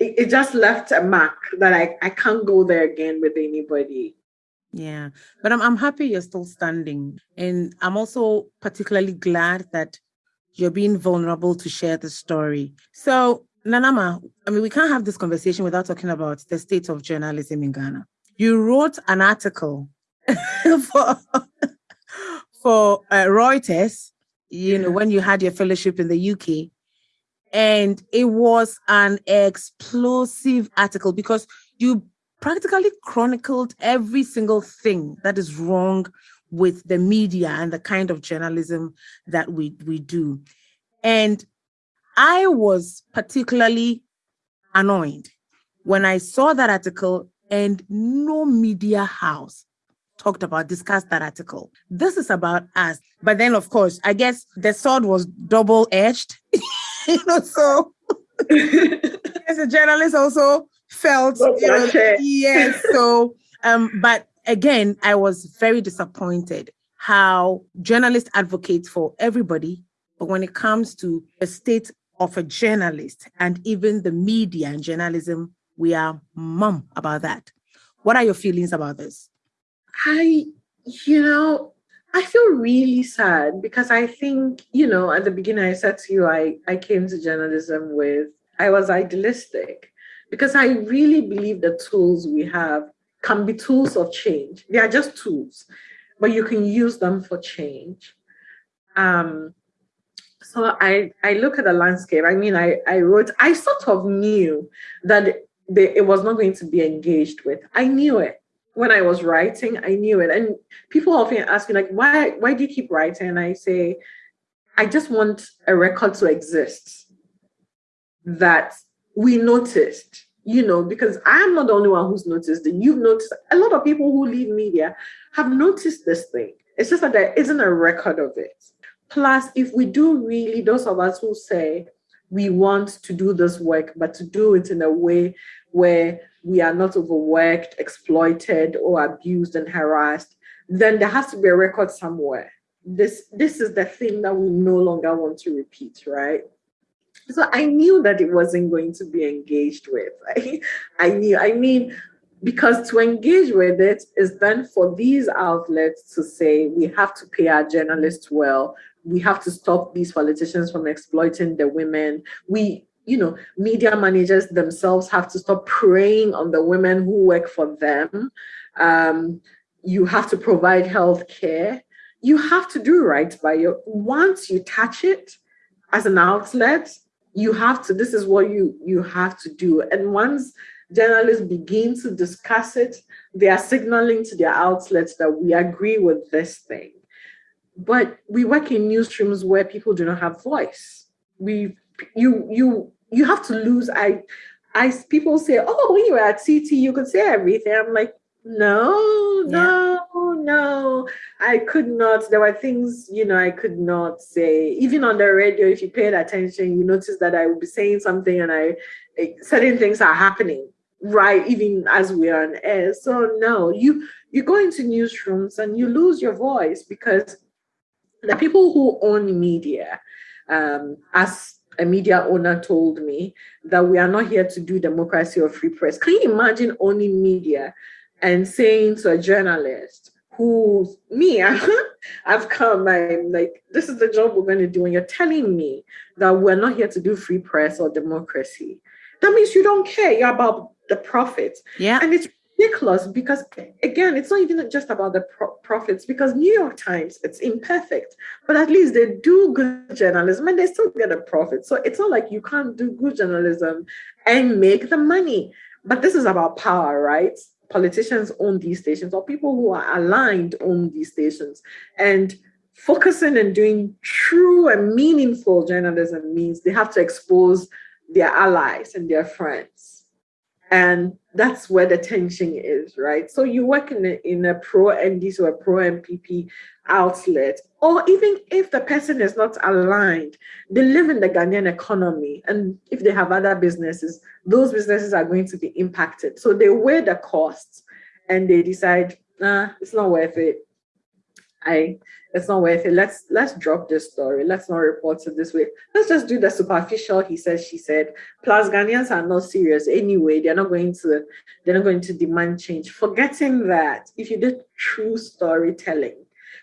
it, it just left a mark that I, I can't go there again with anybody. Yeah, but I'm I'm happy you're still standing, and I'm also particularly glad that you're being vulnerable to share the story. So Nanama, I mean, we can't have this conversation without talking about the state of journalism in Ghana. You wrote an article for for uh, Reuters, you know, when you had your fellowship in the UK, and it was an explosive article because you practically chronicled every single thing that is wrong with the media and the kind of journalism that we we do. And I was particularly annoyed when I saw that article and no media house talked about, discussed that article. This is about us. But then, of course, I guess the sword was double edged. you know, so as a journalist also felt, you know, yes. So, um, but again, I was very disappointed how journalists advocate for everybody. But when it comes to a state of a journalist and even the media and journalism, we are mum about that. What are your feelings about this? I, you know, I feel really sad because I think, you know, at the beginning I said to you, I, I came to journalism with, I was idealistic because I really believe the tools we have can be tools of change. They are just tools, but you can use them for change. Um, so I, I look at the landscape. I mean, I, I wrote, I sort of knew that they, it was not going to be engaged with. I knew it when I was writing. I knew it. And people often ask me, like, why, why do you keep writing? And I say, I just want a record to exist that we noticed, you know, because I'm not the only one who's noticed it. You've noticed, a lot of people who leave media have noticed this thing. It's just that there isn't a record of it. Plus, if we do really, those of us who say we want to do this work, but to do it in a way where we are not overworked, exploited, or abused and harassed, then there has to be a record somewhere. This this is the thing that we no longer want to repeat, right? So I knew that it wasn't going to be engaged with. I, I knew, I mean, because to engage with it is then for these outlets to say we have to pay our journalists well. We have to stop these politicians from exploiting the women. We you know media managers themselves have to stop preying on the women who work for them. Um, you have to provide health care you have to do right by your once you touch it as an outlet you have to this is what you you have to do and once journalists begin to discuss it they are signaling to their outlets that we agree with this thing but we work in newsrooms where people do not have voice. We you you you have to lose. I I people say, oh, when you were at Citi, you could say everything. I'm like, no, no, yeah. no. I could not. There were things, you know, I could not say. Even on the radio, if you paid attention, you notice that I would be saying something and I certain things are happening right even as we are on air so no you you go into newsrooms and you lose your voice because the people who own media, um, as a media owner told me, that we are not here to do democracy or free press. Can you imagine owning media and saying to a journalist who me I've come I'm like this is the job we're going to do and you're telling me that we're not here to do free press or democracy that means you don't care you're about the profits. Yeah. And it's ridiculous because again it's not even just about the pro- profits because new york times it's imperfect but at least they do good journalism and they still get a profit. So it's not like you can't do good journalism and make the money but this is about power right politicians own these stations or people who are aligned own these stations. And focusing and doing true and meaningful journalism means they have to expose their allies and their friends and that's where the tension is, right? So you work in a, in a pro NDC or a pro NPP outlet, or even if the person is not aligned, they live in the Ghanaian economy. And if they have other businesses, those businesses are going to be impacted. So they weigh the costs and they decide, nah, it's not worth it. I it's not worth it. Let's let's drop this story. Let's not report it this way. Let's just do the superficial. He said, she said. Plus, Ghanaians are not serious anyway. They're not going to they're not going to demand change. Forgetting that if you did true storytelling,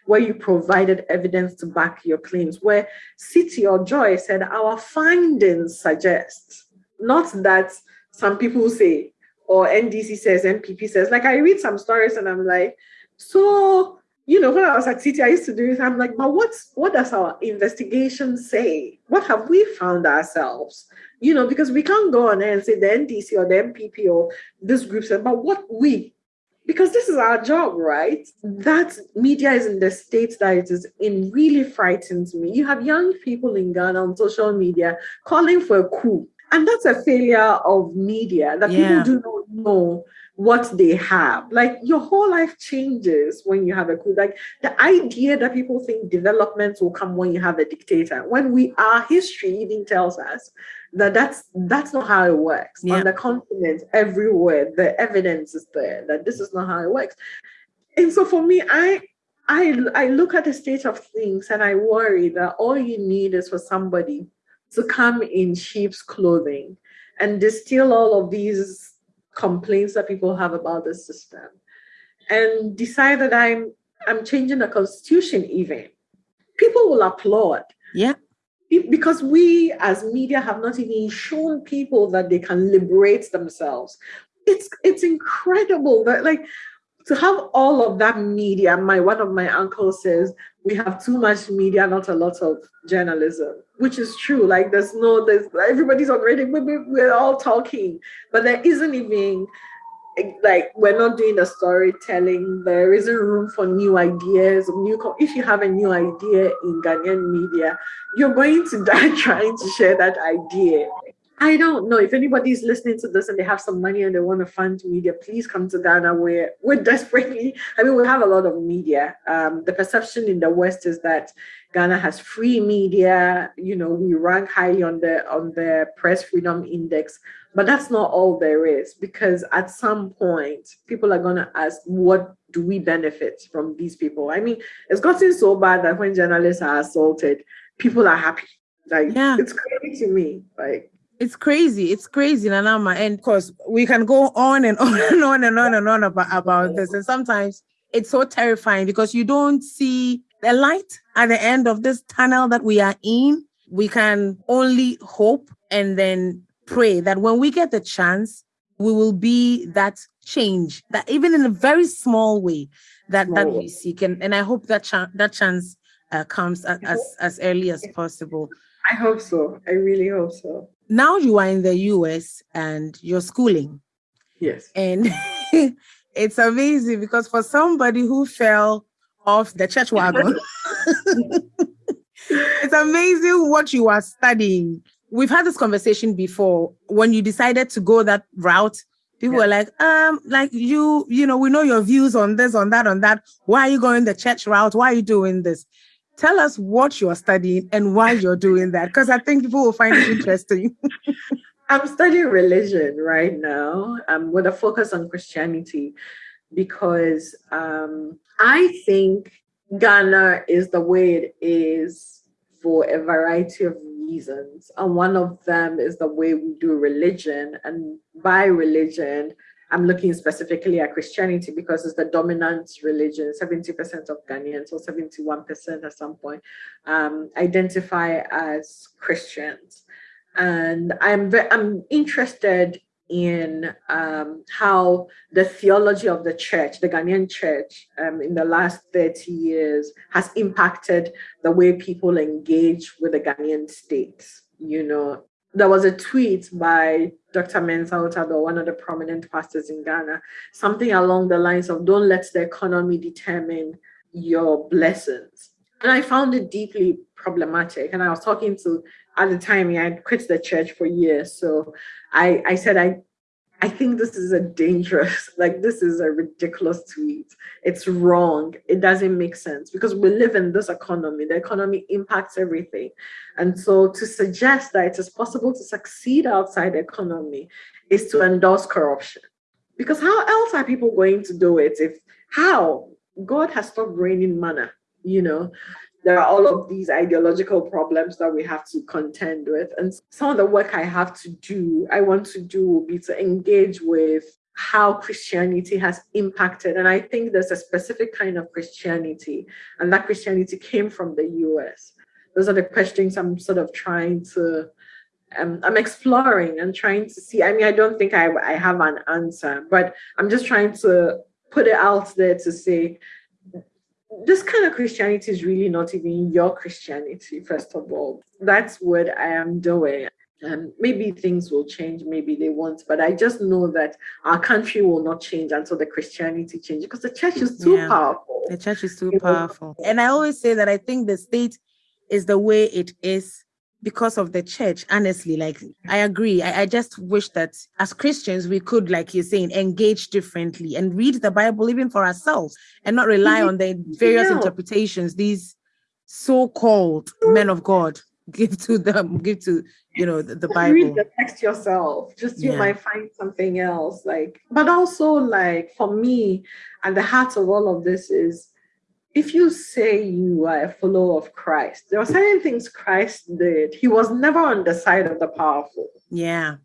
where you provided evidence to back your claims, where Citi or Joy said our findings suggest, not that some people say or NDC says, NPP says. Like I read some stories and I'm like, so you know, when I was at Citi, I used to do it. I'm like, but what's what does our investigation say? What have we found ourselves? You know, because we can't go on and say the NDC or the NPP or this group said, but what we, because this is our job, right? That media is in the state that it is in really frightens me. You have young people in Ghana on social media calling for a coup. And that's a failure of media that yeah. people do not know what they have. Like your whole life changes when you have a coup. Like the idea that people think development will come when you have a dictator, when we our history even tells us that that's that's not how it works. Yeah. On the continent, everywhere, the evidence is there that this is not how it works. And so for me, I I I look at the state of things and I worry that all you need is for somebody to come in sheep's clothing and distill all of these complaints that people have about the system and decide that I'm I'm changing the constitution even. People will applaud. Yeah. Because we as media have not even shown people that they can liberate themselves. It's it's incredible that like to have all of that media. My one of my uncles says we have too much media, not a lot of journalism, which is true. Like there's no, there's everybody's already we're all talking, but there isn't even like we're not doing the storytelling. There isn't room for new ideas. New, if you have a new idea in Ghanaian media, you're going to die trying to share that idea. I don't know if anybody's listening to this and they have some money and they want to fund media, please come to Ghana. We're we're desperately. I mean, we have a lot of media. Um, the perception in the West is that Ghana has free media. You know, we rank highly on the on the press freedom index, but that's not all there is. Because at some point, people are gonna ask, what do we benefit from these people? I mean, it's gotten so bad that when journalists are assaulted, people are happy. Like, yeah. it's crazy to me. Like it's crazy. It's crazy, Nanama. And of course, we can go on and on and on and on and on about, about this. And sometimes it's so terrifying because you don't see the light at the end of this tunnel that we are in. We can only hope and then pray that when we get the chance, we will be that change that even in a very small way that that we seek. And, and I hope that ch- that chance uh, comes as, as as early as possible. I hope so. I really hope so now you are in the US and you're schooling. Yes. And it's amazing because for somebody who fell off the church wagon, it's amazing what you are studying. We've had this conversation before. When you decided to go that route, people yeah. were like, um, like you, you know, we know your views on this, on that, on that. Why are you going the church route? Why are you doing this? Tell us what you're studying and why you're doing that because i think people will find it interesting. I'm studying religion right now. Um, with a focus on christianity because um, i think ghana is the way it is for a variety of reasons and one of them is the way we do religion and by religion I'm looking specifically at Christianity because it's the dominant religion. 70% of Ghanaians, or 71% at some point, um, identify as Christians. And I'm, I'm interested in um, how the theology of the church, the Ghanaian church, um, in the last 30 years has impacted the way people engage with the Ghanaian state. You know, there was a tweet by Dr. Mensah Otabil, one of the prominent pastors in Ghana, something along the lines of don't let the economy determine your blessings. And I found it deeply problematic. And I was talking to, at the time, I had quit the church for years. So I, I said, I, I think this is a dangerous, like this is a ridiculous tweet. It's wrong. It doesn't make sense because we live in this economy. The economy impacts everything. And so to suggest that it is possible to succeed outside the economy is to endorse corruption. Because how else are people going to do it if how? God has stopped raining manna, you know there are all of these ideological problems that we have to contend with. And some of the work I have to do, I want to do, will be to engage with how Christianity has impacted. And I think there's a specific kind of Christianity, and that Christianity came from the US. Those are the questions I'm sort of trying to. Um, I'm exploring and trying to see. I mean, I don't think I, I have an answer, but I'm just trying to put it out there to say this kind of Christianity is really not even your Christianity, first of all. That's what I am doing. And maybe things will change, maybe they won't, but I just know that our country will not change until the Christianity changes because the church is too yeah, powerful. The church is too powerful. And I always say that I think the state is the way it is because of the church honestly like i agree I, I, just wish that as christians we could like you're saying engage differently and read the bible even for ourselves and not rely on the various yeah. interpretations these so-called men of god give to them give to you know the, the bible read the text yourself just you yeah. might find something else like but also like for me and the heart of all of this is if you say you are a follower of Christ, there are certain things Christ did. He was never on the side of the powerful. Yeah.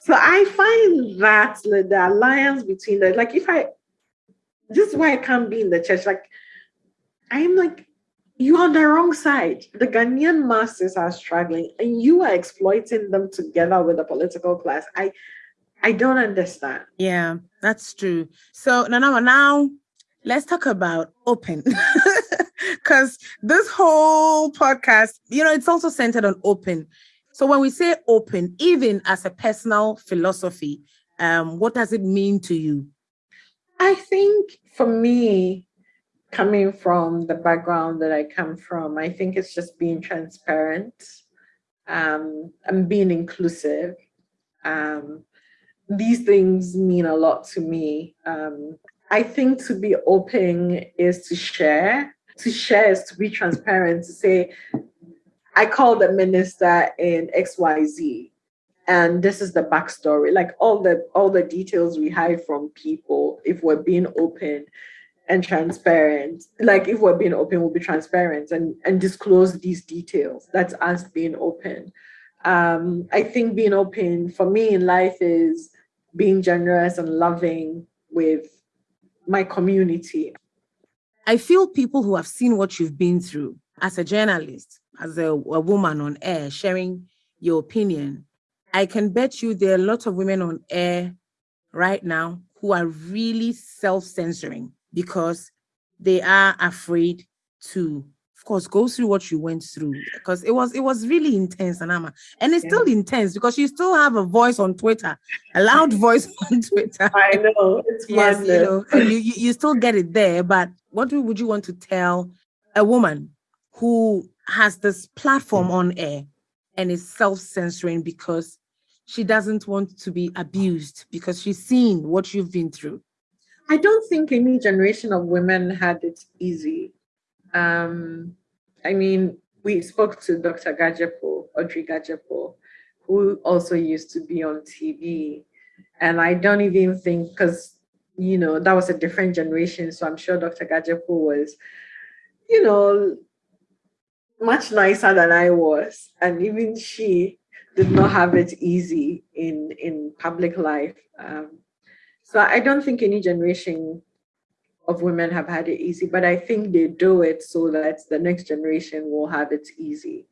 So I find that like, the alliance between the like if I this is why I can't be in the church. Like I'm like, you're on the wrong side. The Ghanaian masses are struggling and you are exploiting them together with the political class. I I don't understand. Yeah, that's true. So Nana, now let's talk about open. Because this whole podcast you know it's also centered on open. So when we say open even as a personal philosophy um, what does it mean to you? I think for me coming from the background that i come from i think it's just being transparent um, and being inclusive. Um, these things mean a lot to me. Um, I think to be open is to share. To share is to be transparent, to say, I called the minister in XYZ and this is the backstory. Like all the all the details we hide from people if we're being open and transparent. Like if we're being open, we'll be transparent and, and disclose these details. That's us being open. Um, I think being open for me in life is being generous and loving with my community. I feel people who have seen what you've been through as a journalist, as a, a woman on air, sharing your opinion, I can bet you there are a lot of women on air right now who are really self censoring because they are afraid to course, go through what you went through because it was it was really intense, Anama, and it's yeah. still intense because you still have a voice on Twitter, a loud voice on Twitter. I know it's yes, you know, and you, you still get it there. But what would you want to tell a woman who has this platform on air and is self censoring because she doesn't want to be abused because she's seen what you've been through? I don't think any generation of women had it easy. Um, I mean, we spoke to Dr. Gadzekpo, Audrey Gadzekpo, who also used to be on TV. And I don't even think, because, you know, that was a different generation. So I'm sure Dr. Gadzekpo was, you know, much nicer than I was. And even she did not have it easy in, in public life. Um, So I don't think any generation of women have had it easy, but I think they do it so that the next generation will have it easy.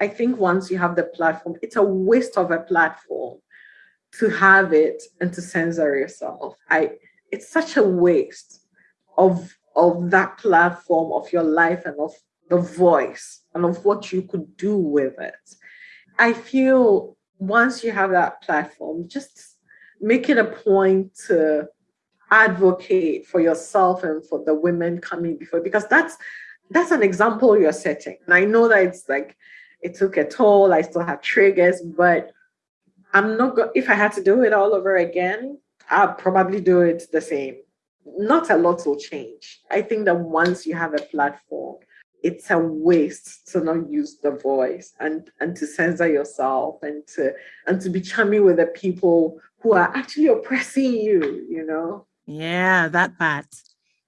I think once you have the platform, it's a waste of a platform to have it and to censor yourself. I it's such a waste of of that platform of your life and of the voice and of what you could do with it. I feel once you have that platform, just make it a point to advocate for yourself and for the women coming before because that's that's an example you're setting. And I know that it's like it took a toll. I still have triggers, but I'm not go- if I had to do it all over again, I'd probably do it the same. Not a lot will change. I think that once you have a platform, it's a waste to not use the voice and and to censor yourself and to and to be chummy with the people who are actually oppressing you, you know. Yeah, that part.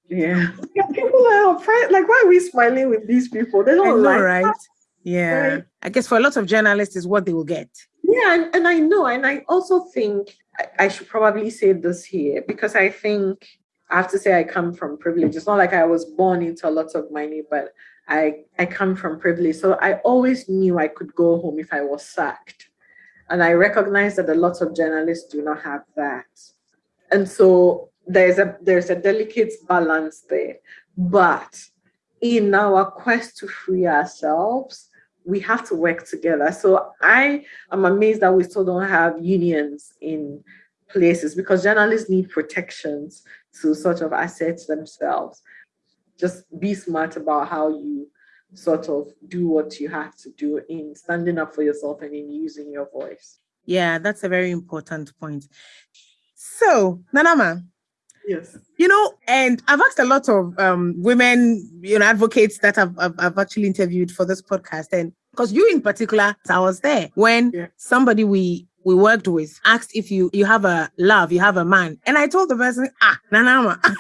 Yeah. yeah people are oppressed. Like, why are we smiling with these people? They don't know, like right? That. Yeah. Right? I guess for a lot of journalists is what they will get. Yeah, and, and I know, and I also think I, I should probably say this here because I think I have to say I come from privilege. It's not like I was born into a lot of money, but I I come from privilege. So I always knew I could go home if I was sacked. And I recognize that a lot of journalists do not have that. And so there's a there's a delicate balance there. But in our quest to free ourselves, we have to work together. So I am amazed that we still don't have unions in places because journalists need protections to sort of assert themselves. Just be smart about how you sort of do what you have to do in standing up for yourself and in using your voice. Yeah, that's a very important point. So, Nanama. Yes. You know, and I've asked a lot of um, women, you know, advocates that I've, I've, I've actually interviewed for this podcast. And because you in particular, I was there when yeah. somebody we we worked with asked if you you have a love, you have a man. And I told the person, ah, Nanama.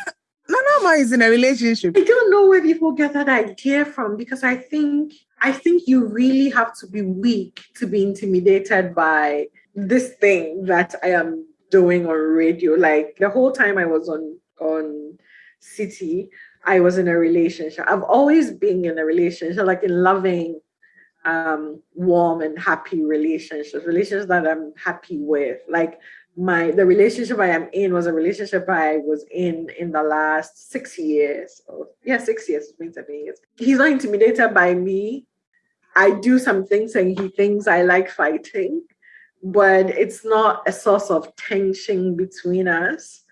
Nanama is in a relationship. I don't know where people get that idea from because I think I think you really have to be weak to be intimidated by this thing that I am doing on radio. Like the whole time I was on on Citi, I was in a relationship. I've always been in a relationship, like in loving um, warm and happy relationships, relationships that I'm happy with. Like my the relationship I am in was a relationship I was in in the last six years. Oh, yeah, six years. It's been seven years. He's not intimidated by me. I do some things and he thinks I like fighting, but it's not a source of tension between us.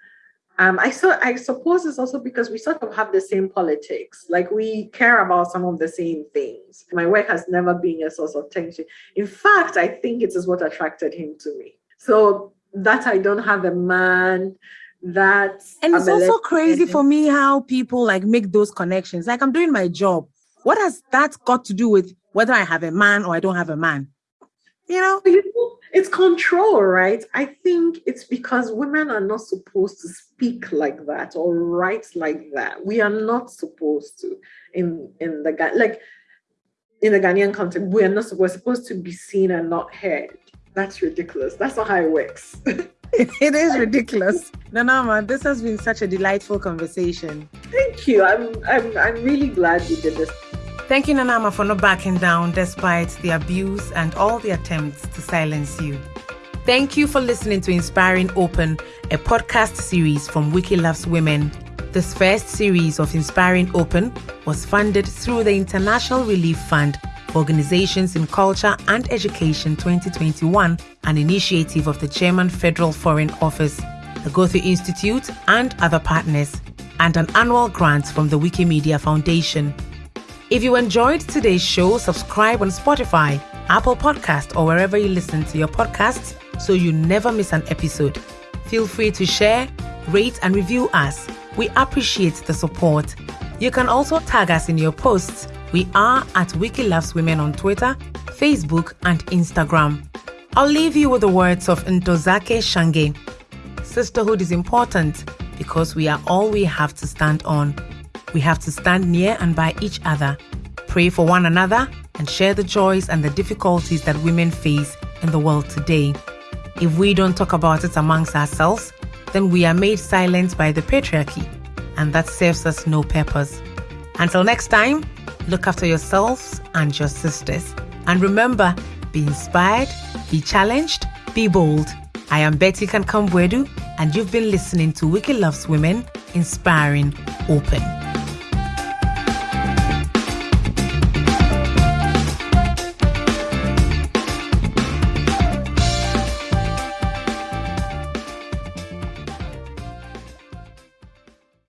Um, I so I suppose it's also because we sort of have the same politics. Like we care about some of the same things. My work has never been a source of tension. In fact, I think it is what attracted him to me. So that I don't have a man that and it's also crazy for me how people like make those connections. Like I'm doing my job. What has that got to do with whether I have a man or I don't have a man? You know? It's control, right? I think it's because women are not supposed to speak like that or write like that. We are not supposed to in in the like in the Ghanaian context. We are not we're supposed to be seen and not heard. That's ridiculous. That's not how it works. it is ridiculous. Nanama, this has been such a delightful conversation. Thank you. I'm I'm I'm really glad you did this. Thank you, Nanama, for not backing down despite the abuse and all the attempts to silence you. Thank you for listening to Inspiring Open, a podcast series from Wiki Loves Women. This first series of Inspiring Open was funded through the International Relief Fund Organizations in Culture and Education 2021, an initiative of the German Federal Foreign Office, the Goethe Institute, and other partners, and an annual grant from the Wikimedia Foundation. If you enjoyed today's show, subscribe on Spotify, Apple Podcast, or wherever you listen to your podcasts so you never miss an episode. Feel free to share, rate, and review us. We appreciate the support. You can also tag us in your posts. We are at Wiki Loves Women on Twitter, Facebook, and Instagram. I'll leave you with the words of Ntozake Shange. Sisterhood is important because we are all we have to stand on. We have to stand near and by each other, pray for one another, and share the joys and the difficulties that women face in the world today. If we don't talk about it amongst ourselves, then we are made silent by the patriarchy, and that serves us no purpose. Until next time, look after yourselves and your sisters. And remember, be inspired, be challenged, be bold. I am Betty Kankam-Boadu, and you've been listening to Wiki Loves Women, inspiring open.